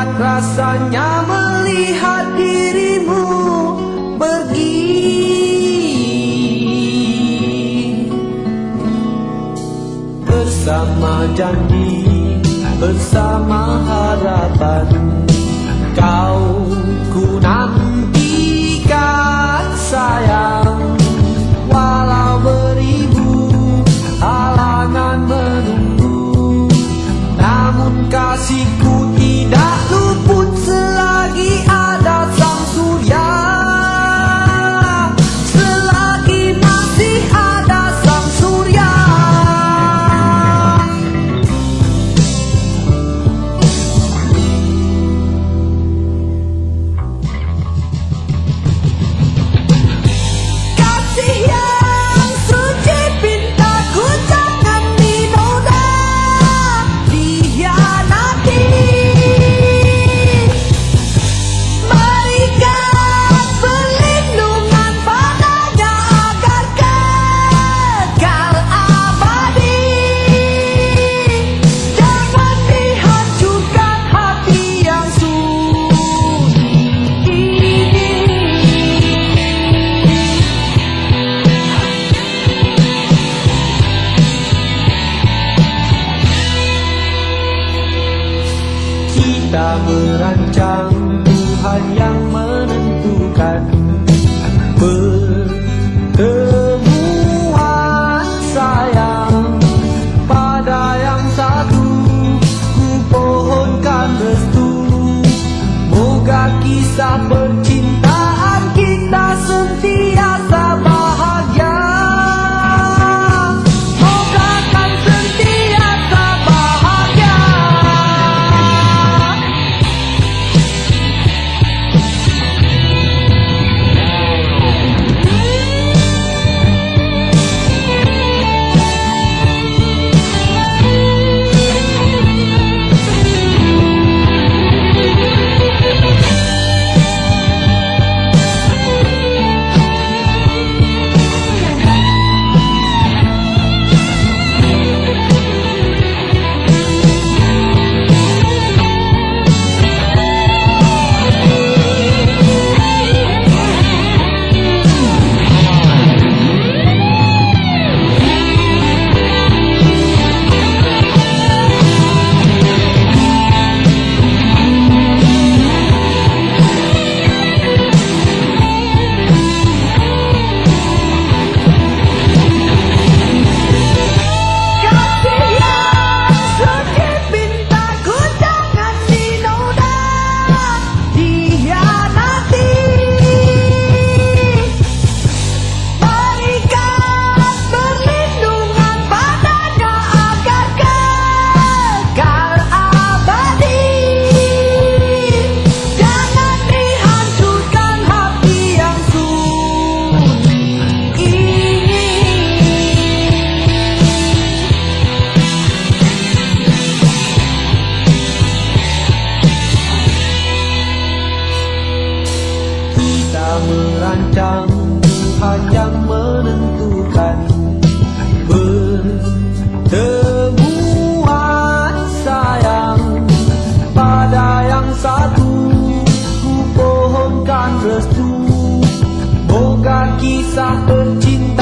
nikmat rasanya melihat dirimu pergi. Bersama janji, bersama hati kita merancang Tuhan yang menentukan Pertemuan sayang. Pada yang satu Ku pohonkan restu. Moga kisah percintaan restu bukan kisah pencinta.